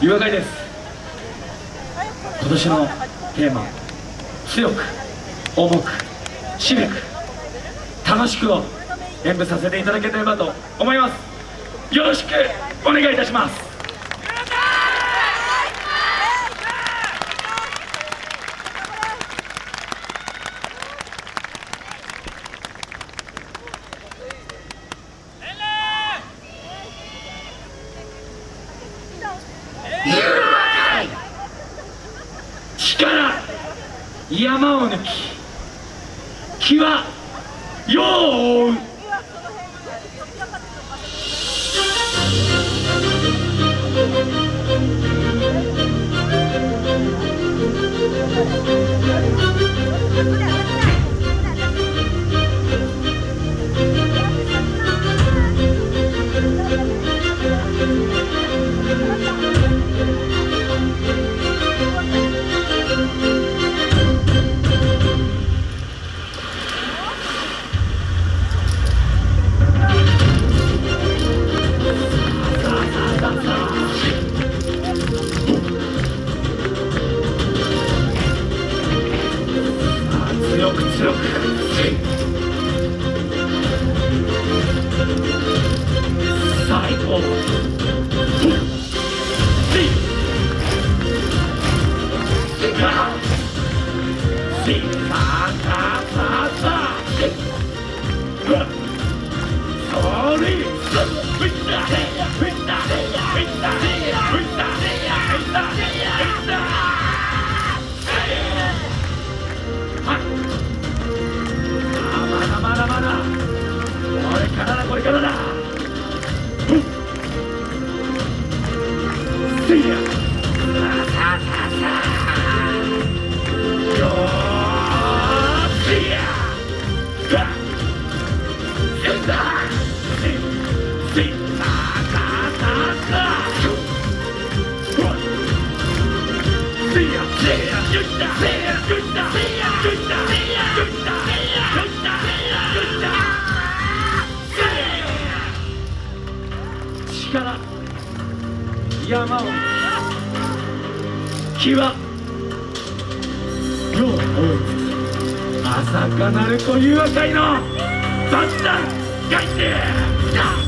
湯上がりです。今年のテーマ強く重く渋く楽しくを演舞させていただければと思います。よろしくお願いいたします。力山を抜き気は世を追う強く強く最高まだまだまだ。これからだ。これからだ気は。世を追う。朝かなるという赤いの雑談。返してダッ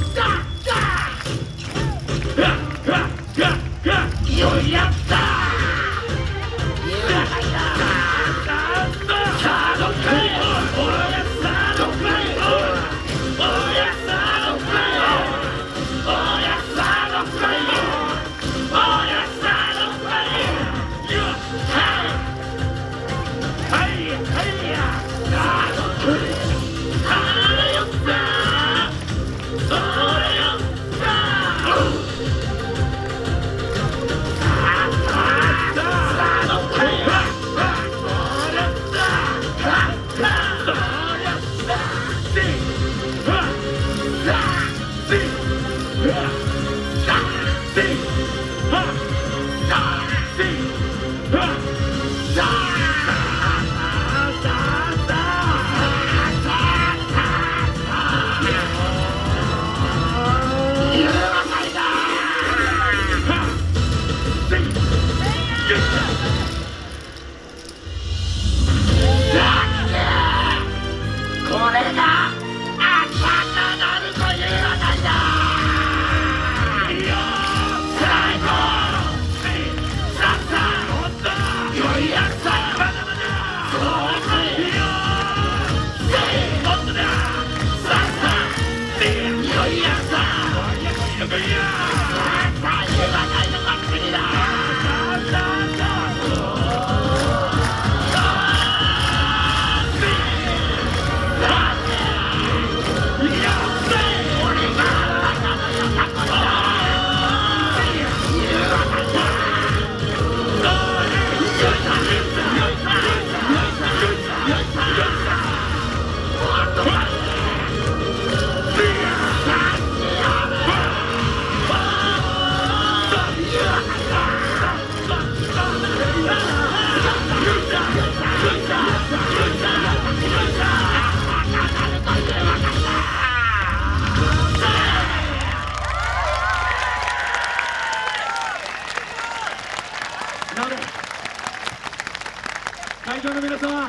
会場の皆様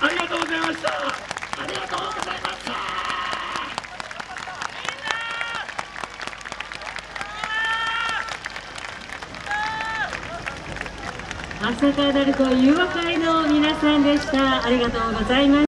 ありがとうございました。ありがとうございました。朝霞鳴子誘惑会の皆さんでした。ありがとうございます。